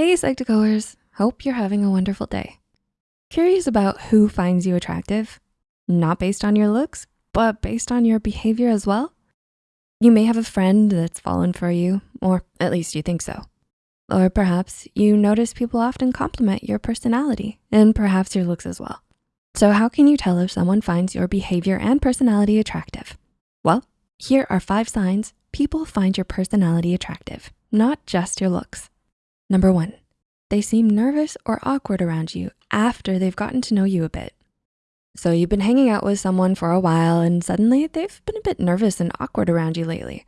Hey Psych2Goers, hope you're having a wonderful day. Curious about who finds you attractive? Not based on your looks, but based on your behavior as well? You may have a friend that's fallen for you, or at least you think so. Or perhaps you notice people often compliment your personality and perhaps your looks as well. So how can you tell if someone finds your behavior and personality attractive? Well, here are five signs people find your personality attractive, not just your looks. Number one, they seem nervous or awkward around you after they've gotten to know you a bit. So you've been hanging out with someone for a while and suddenly they've been a bit nervous and awkward around you lately.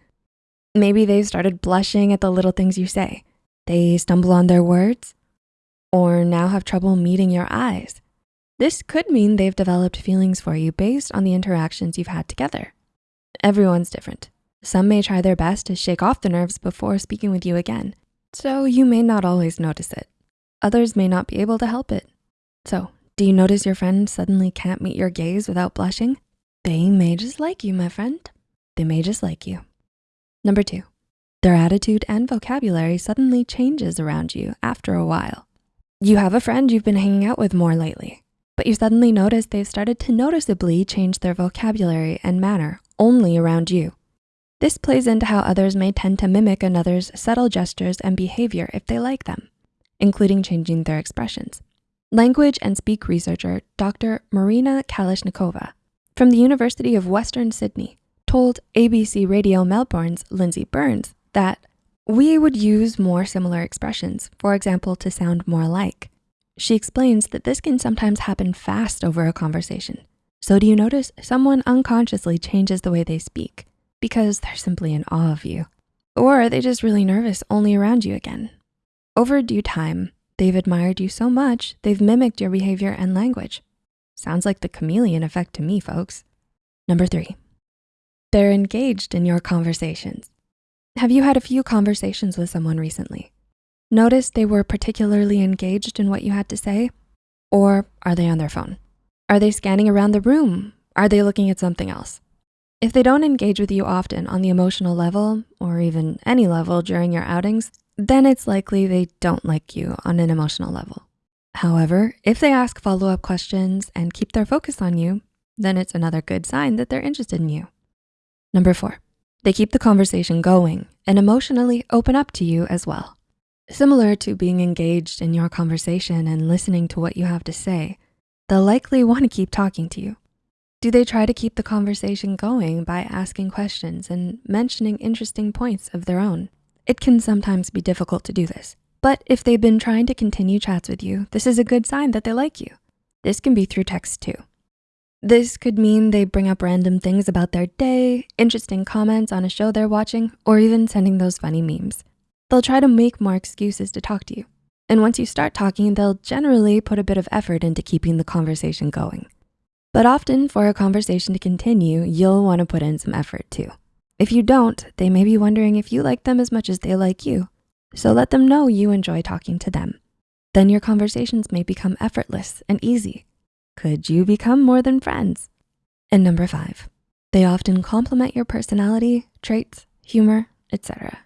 Maybe they've started blushing at the little things you say. They stumble on their words or now have trouble meeting your eyes. This could mean they've developed feelings for you based on the interactions you've had together. Everyone's different. Some may try their best to shake off the nerves before speaking with you again. So you may not always notice it. Others may not be able to help it. So do you notice your friend suddenly can't meet your gaze without blushing? They may just like you, my friend. They may just like you. Number two, their attitude and vocabulary suddenly changes around you after a while. You have a friend you've been hanging out with more lately, but you suddenly notice they've started to noticeably change their vocabulary and manner only around you. This plays into how others may tend to mimic another's subtle gestures and behavior if they like them, including changing their expressions. Language and speak researcher, Dr. Marina Kalashnikova from the University of Western Sydney told ABC Radio Melbourne's Lindsay Burns that we would use more similar expressions, for example, to sound more alike. She explains that this can sometimes happen fast over a conversation. So do you notice someone unconsciously changes the way they speak? Because they're simply in awe of you. Or are they just really nervous only around you again? Over due time, they've admired you so much, they've mimicked your behavior and language. Sounds like the chameleon effect to me, folks. Number three, they're engaged in your conversations. Have you had a few conversations with someone recently? Notice they were particularly engaged in what you had to say? Or are they on their phone? Are they scanning around the room? Are they looking at something else? If they don't engage with you often on the emotional level or even any level during your outings, then it's likely they don't like you on an emotional level. However, if they ask follow-up questions and keep their focus on you, then it's another good sign that they're interested in you. Number four, they keep the conversation going and emotionally open up to you as well. Similar to being engaged in your conversation and listening to what you have to say, they'll likely wanna keep talking to you. Do they try to keep the conversation going by asking questions and mentioning interesting points of their own? It can sometimes be difficult to do this, but if they've been trying to continue chats with you, this is a good sign that they like you. This can be through text too. This could mean they bring up random things about their day, interesting comments on a show they're watching, or even sending those funny memes. They'll try to make more excuses to talk to you. And once you start talking, they'll generally put a bit of effort into keeping the conversation going. But often for a conversation to continue, you'll wanna put in some effort too. If you don't, they may be wondering if you like them as much as they like you. So let them know you enjoy talking to them. Then your conversations may become effortless and easy. Could you become more than friends? And number five, they often compliment your personality, traits, humor, etc.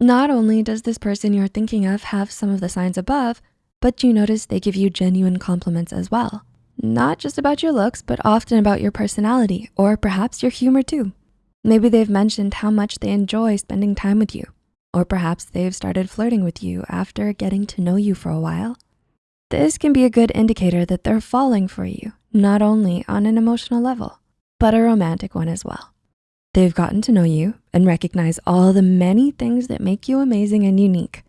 Not only does this person you're thinking of have some of the signs above, but you notice they give you genuine compliments as well not just about your looks, but often about your personality or perhaps your humor too. Maybe they've mentioned how much they enjoy spending time with you, or perhaps they've started flirting with you after getting to know you for a while. This can be a good indicator that they're falling for you, not only on an emotional level, but a romantic one as well. They've gotten to know you and recognize all the many things that make you amazing and unique.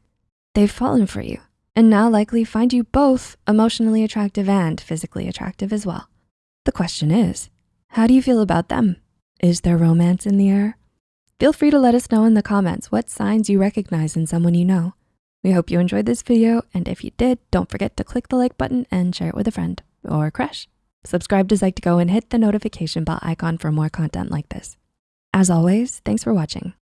They've fallen for you and now likely find you both emotionally attractive and physically attractive as well. The question is, how do you feel about them? Is there romance in the air? Feel free to let us know in the comments what signs you recognize in someone you know. We hope you enjoyed this video, and if you did, don't forget to click the like button and share it with a friend or crush. Subscribe to Psych2Go and hit the notification bell icon for more content like this. As always, thanks for watching.